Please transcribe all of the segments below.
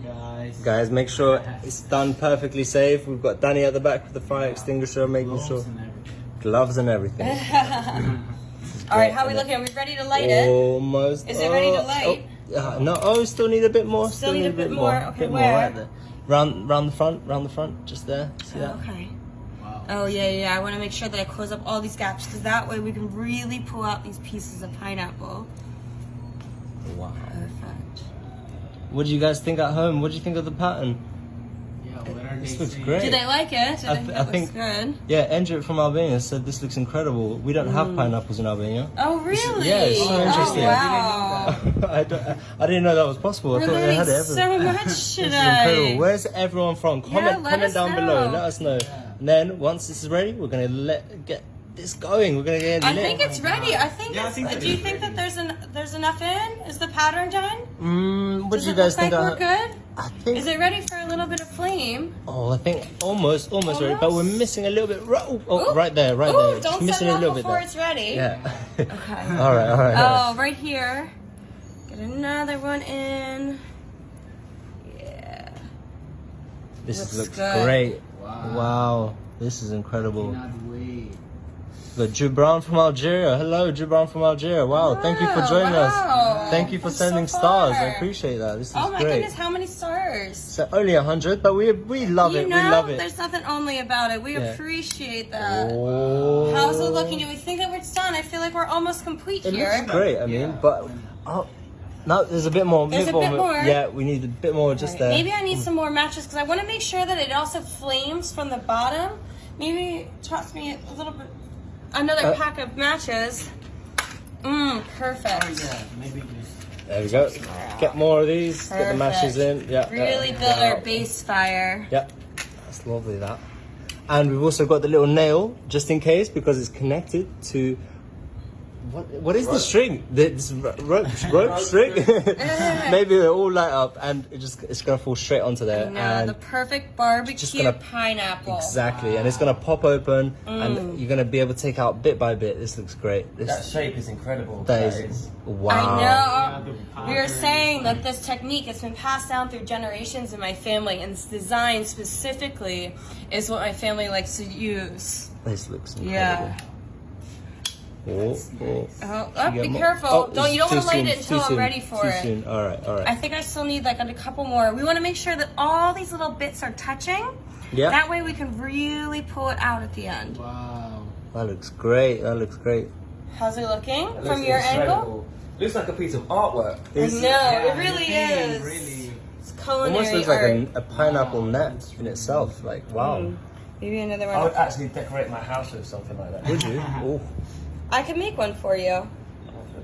guys. Guys, make sure it's done perfectly safe. We've got Danny at the back with the fire extinguisher, making Gloves sure and gloves and everything. All right, how are we looking? Are we ready to light it? Almost. Is it ready to oh, light? Oh, uh, no, oh, we still need a bit more. Still need a bit more. Okay, bit where? more right there. Round, round the front, round the front, just there. See that? Okay. Wow. Oh yeah, yeah. I want to make sure that I close up all these gaps because that way we can really pull out these pieces of pineapple. Wow. Perfect. What do you guys think at home? What do you think of the pattern? Yeah, what are This looks great. Do they like it? Do I th- think I it looks think- good. Yeah, Andrew from Albania said this looks incredible. We don't Mm. have pineapples in Albania. Oh really? yeah, it's so oh, interesting. wow. I, don't, I didn't know that was possible. I We're thought they had it so everywhere. much This is today. incredible. Where's everyone from? Comment, let comment us down below. Let us know. And then once this is ready, we're gonna let get this going. We're gonna get it. I lit. think it's ready. I think. Yeah, I think do you think ready. that there's an there's enough in? Is the pattern done? Mm, what Does do you guys look think? like we're good? I think. Is it ready for a little bit of flame? Oh, I think almost, almost, ready, but we're missing a little bit. Right, oh, oh, Ooh. right there, right Ooh, there. Don't missing set it a off little bit before it's ready. Yeah. Okay. all right, all right. all right. Oh, right here. Get another one in. Yeah. This looks looks great. Wow. Wow, this is incredible. Got Gibran from Algeria. Hello, Gibran from Algeria. Wow, thank you for joining wow. us. Thank you for That's so sending stars. I appreciate that. This is great. Oh my great. goodness, how many stars? So only a hundred, but we we love you it. know, we love it. there's nothing only about it. We Yeah. appreciate that. Oh. How's it looking? Do we think that we're done? I feel like we're almost complete It here. looks great. I mean, Yeah. but oh, no, there's a bit more. There's a bit more. Yeah, we need a bit more just there. Maybe I need some more matches because I want to make sure that it also flames from the bottom. Maybe toss me a little bit, another Uh, pack of matches. Mmm, perfect. Oh yeah, maybe just. There we go. Get more of these. Get the matches in. Yeah. Really yeah. build our base fire. Yeah, that's lovely that. And we've also got the little nail, just in case, because it's connected to. What, what is the string? The, this rope, rope string? Maybe they all light up and it just it's gonna fall straight onto there. No, and the perfect barbecue just gonna- pineapple. exactly, and it's gonna pop open, Mm. and you're gonna be able to take out bit by bit. This looks great. This, That shape is incredible. that is wow. I know. We are saying that this technique has been passed down through generations in my family, and this design specifically is what my family likes to use. This looks incredible. Yeah. Oh, oh. Oh, oh, be get careful! Oh, Don't you don't want to light it until I'm soon, ready for too it. Soon. All right, all right. I think I still need like a couple more. We want to make sure that all these little bits are touching. yeah, That way we can really pull it out at the end. Wow. that looks great. That looks great. How's it looking It from looks your angle? incredible. Looks like a piece of artwork. I know Yeah, it really the is. Really. It's culinary Almost looks art. like a, a pineapple net in itself. Like wow. Mm. Maybe another one. I would actually decorate my house with something like that. Would you? Oh. I can make one for you.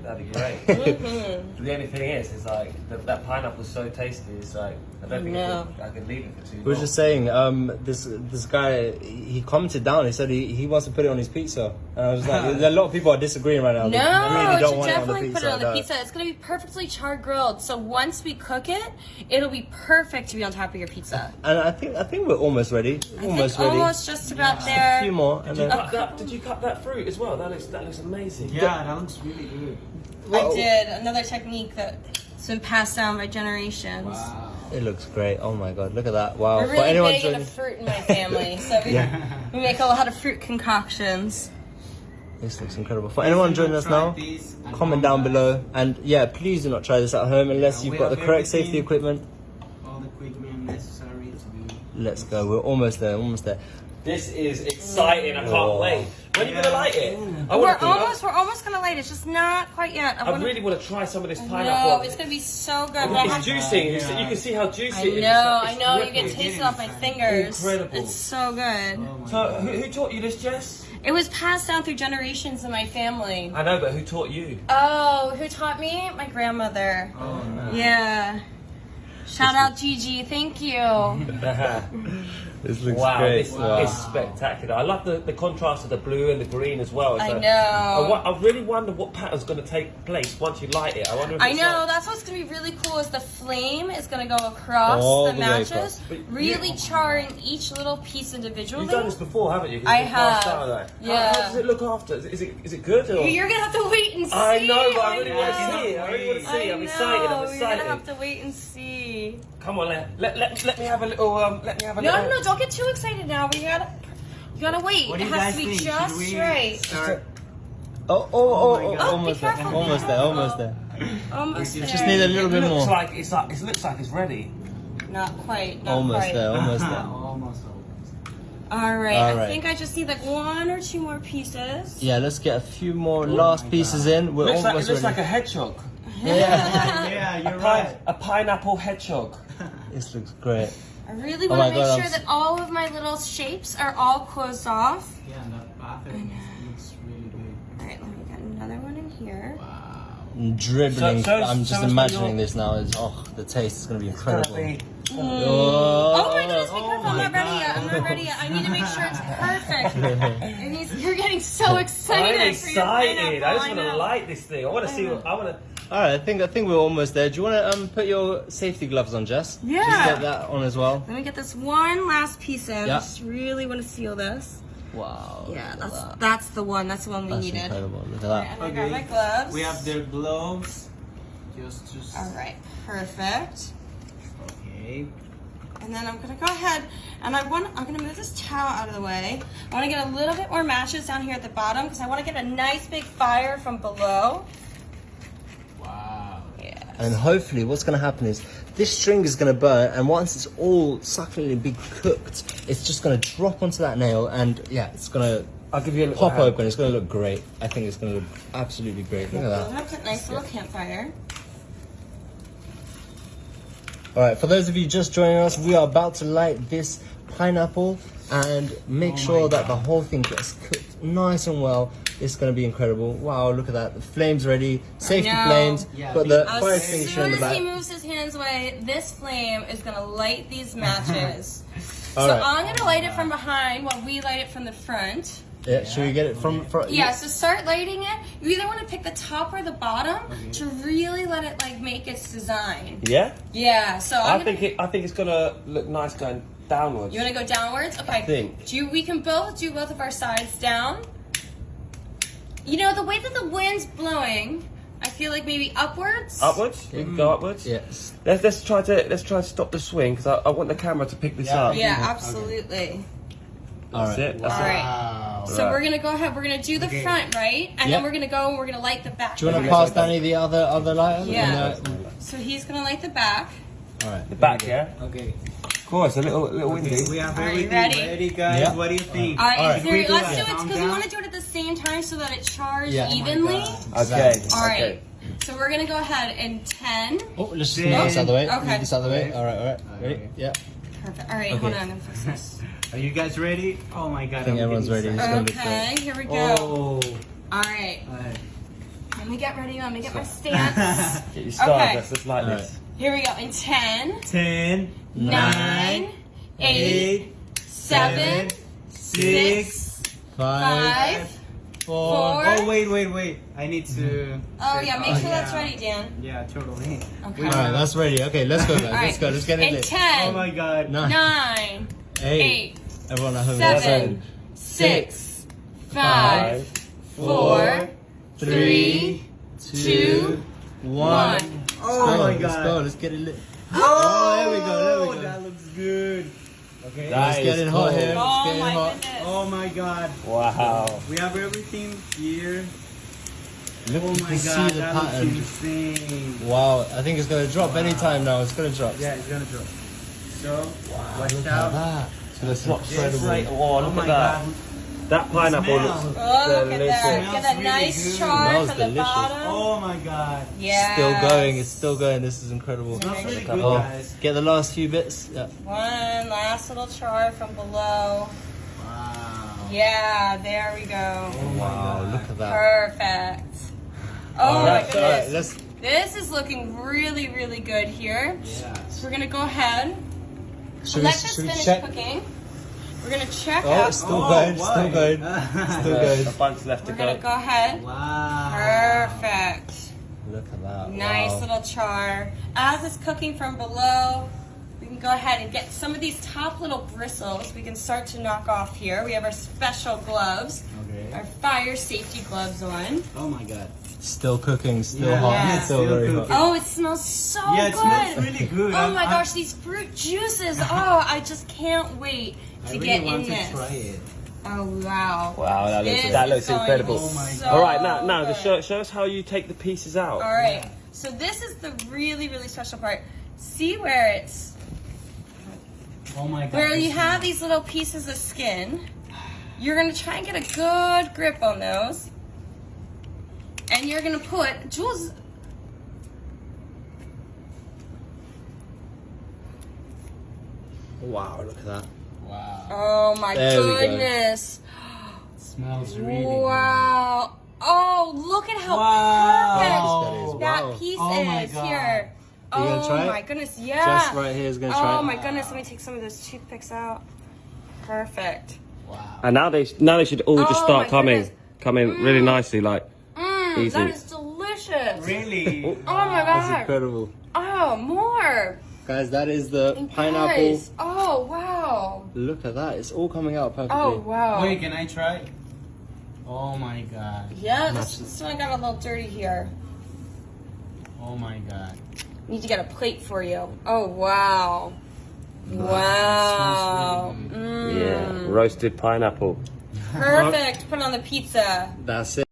That'd be great. Mhm. the only thing is, is like the, that pineapple's so tasty. It's like I don't think No. I, could, I could leave it for too long. We were just saying, um, this this guy he commented down. He said he, he wants to put it on his pizza, and I was like, a lot of people are disagreeing right now. No, They really you don't should want it on the definitely pizza. put it on the no. pizza. It's gonna be perfectly charred grilled. So once we cook it, it'll be perfect to be on top of your pizza. And I think I think we're almost ready. I almost think ready. almost just about a there. few more, and Did you then cut that? Did you cut that fruit as well? That looks that looks amazing. Yeah, that looks really good. I oh. did another technique that's been passed down by generations. Wow. it looks great. Oh my god, look at that! Wow. We're For really anyone big joining, into fruit in my family, so we, we make a lot of fruit concoctions. this looks incredible. For anyone joining us now, this comment down below, and yeah, please do not try this at home unless Yeah, you've got the correct safety equipment. All the equipment necessary to be. Let's go. We're almost there. Almost there. This is exciting. I can't Oh. wait. When are you gonna light it? I We're wanna- almost, we're almost gonna light it. It's just not quite yet. I, I wanna, really want to try some of this pineapple. No, it's gonna be so good. But I It's have- juicy. You Yeah. see- You can see how juicy I it is. know, I like- know. You can ripping. taste it off my fingers. Incredible. It's so good. Oh So, who, who taught you this, Jess? It was passed down through generations in my family. I know, but who taught you? Oh, who taught me? My grandmother. Oh no. Yeah. Shout out Gigi. Thank you. This looks wow, great. this Wow. is spectacular. I love the, the contrast of the blue and the green as well. It's I know. I, I really wonder what pattern's going to take place once you light it. I wonder if I it's know. like- That's what's gonna be really cool. Is the flame is gonna go across All the the way matches, across. But you- really charring each little piece individually. You've done this before, haven't you? 'Cause I you've been passed have. down, like- How- Yeah. How, does it look after? Is it, is it, is it good? Or? You're gonna have to wait and see. I know, but I really want to see it. I really want to see I it. I'm know, excited. I'm You're gonna have to wait and see. Come on, let, let, let, let me have a little. Um, let me have a No, little. no, no, don't get too excited now. We gotta, you gotta wait. What do it you has guys to be think? just Should we right. start? Oh, oh, oh, oh, my oh, God. almost there, careful, be almost there, almost there. Almost Just there. need a little It bit looks more. like it's like it looks like it's ready. Not quite. Not Almost quite. there, almost there. almost, almost. All right. All I think I just need like one or two more pieces. Yeah, let's get a few more oh last pieces in. We're looks like, it looks ready. like a hedgehog. yeah, Yeah, you're pine, right. a pineapple hedgehog. this looks great. I really Oh want my to make God, I'm sure that all of my little shapes are all closed off. Yeah, and the bathroom looks really good. All right, let me get another one in here. Wow. I'm dribbling. So- so- I'm just it's imagining this now. It's, oh, the taste is going to be incredible. be- mm. Oh, Oh my goodness, be oh careful. I'm oh not ready God. yet. I'm not ready yet. I need to make sure it's perfect. It needs, you're getting so excited. I'm for your excited. I just want to know. light this thing. I want to see. What, I want to. All right, I think I think we're almost there. Do you want to um put your safety gloves on, Jess? Yeah. Just get that on as well. Let me get this one last piece in. Yeah. I just really want to seal this. Wow. Yeah, that's that. that's the one. That's the one we That's needed. incredible. Look at that. and I got my gloves. We have their gloves. Just, just. All right, perfect. Okay. And then I'm gonna go ahead and I want I'm gonna move this towel out of the way. I want to get a little bit more matches down here at the bottom because I want to get a nice big fire from below. Wow. Yeah. And hopefully, what's going to happen is this string is going to burn, and once it's all succulently be cooked, it's just going to drop onto that nail, and yeah, it's going to I'll give you a little pop hand. open. It's going to look great. I think it's going to look absolutely great. Look at We'll that. have a nice little campfire. All right, for those of you just joining us, we are about to light this pineapple and make Oh sure that the whole thing gets cooked nice and well. It's going to be incredible. Wow, look at that. The flames ready. Safety know. flames. Yeah, Got the As fire extinguisher in soon the as soon as he moves his hands away, this flame is gonna light these matches. So right. I'm gonna light it from behind while we light it from the front. Yeah, should we get it from front? Yeah, so start lighting it. You either want to pick the top or the bottom Okay. to really let it like make its design. Yeah. Yeah, so I'm I gonna, think it. I think it's gonna look nice going downwards. you want to go downwards. Okay. think. Do you, we can both do both of our sides down. You know the way that the wind's blowing, I feel like maybe upwards. Upwards. We can go upwards. Yes. Let's let's try to let's try to stop the swing because I, I want the camera to pick this Yeah. up. Yeah, absolutely. All That's right. it. That's All it. right. Wow. So Right. we're gonna go ahead. We're gonna do the Okay. front, right? And Yeah. then we're gonna go and we're gonna light the back. Do you want to Okay. pass Danny the other other lighter? Yeah. And, uh, So he's gonna light the back. all right. The back, yeah. Okay. Of course, a little little windy. Okay, we have All right, everything ready? guys. Yeah. What do you think? All right, All right. Zuri, let's do do it. it because we want to do it at the same time so that it chars Yeah. Oh evenly. God. Okay. All right. Okay. So we're gonna go ahead in ten. Oh, let's just Then- move this out of the way. Okay. Move this out of the way. Okay. All right, all right. Ready? Okay. Yeah. Perfect. All right, Okay. hold on. I'm gonna fix this. Are you guys ready? Oh my god. I think I'm everyone's ready. It's gonna look Okay, here we go. Oh. All right, Alright. let me get ready. Let me get my stance. Get your stars. Okay. Let's just like All this. Here we go. In ten, Ten, nine, eight, eight, seven, six, Five, five, four. four. Oh wait, wait, wait. I need to. Mm-hmm. Oh yeah, make sure that's ready, Dan. Yeah, totally. Okay. All right, that's ready. Okay, let's go, guys. All Let's right. go. Let's get it In lit. ten, Oh my god. Nine. eight. eight, Everyone at home. seven, six, five, four, three, two, one. one. Oh Go, my Let's go. Let's get it lit. Oh, oh, there we go, there we go. That looks good. Okay. That It's is getting hot cool. here. It's Oh getting my hot. goodness. Oh my god. Wow. We have everything here. Look, Oh my god, see the that pattern. looks insane. Wow, I think it's gonna drop anytime now. It's gonna drop. Yeah, it's gonna drop. So, watch Look at out. that. So let's not It's incredible. like, oh, look my at that. god. That pineapple Smell. looks Oh, look at delicious. that. Get that Smells nice good. char Smells from the delicious. bottom. Oh my god. Yeah. Still going. It's still going. This is incredible. Smells really good, Oh, guys. get the last few bits. Yeah. One last little char from below. Wow. Yeah, there we go. Oh Wow, god. look at that. Perfect. Oh All my right, all right, goodness. let's. This is looking really, really good here. Yeah. So we're gonna go ahead. Should we, let this should we finish check? cooking. We're gonna check Oh, out. it's still oh, going. Still why? going. Still There's going. a bunch left to We're gonna go. go ahead. wow. Perfect. Look at that. Nice wow. little char. As it's cooking from below, we can go ahead and get some of these top little bristles. We can start to knock off here. We have our special gloves, Okay. our fire safety gloves on. Oh my god. Still cooking, still Yeah. hot, Yeah. still Still very hot. Oh, it smells so good. Yeah, it good. smells really good. Oh I'm- my I'm- gosh, these fruit juices. Oh, I just can't wait I to really get want in to this. try it. Oh wow. Wow, that looks This that is looks incredible. Oh my so God. All right, now now good. just show, show us how you take the pieces out. All right. So this is the really really special part. See where it's Oh my god. where you have these little pieces of skin. You're gonna try and get a good grip on those, and you're gonna put Jules. Wow, look at that. Wow. Oh my There we go. goodness! smells really Wow. Oh, look at how Wow. perfect That that is, piece Oh is God. here. You gonna oh try it? my goodness, yeah. Just right here is gonna try Oh it. my goodness, let me take some of those toothpicks out. Perfect. Wow. And now they now they should all just Oh start coming goodness. coming really mm. nicely. Like Mmm, Easy. that is delicious. Really? Oh my god. That's incredible. Oh, more. Guys, that is the And pineapple. guys, Oh, wow. Look at that. It's all coming out perfectly. Oh, wow. Wait, can I try? Oh my god. Yeah, this, this one got a little dirty here. Oh my god. Need to get a plate for you. Oh, wow. Wow. Smells really yeah, Mm. roasted pineapple. Perfect. Put it on the pizza. That's it.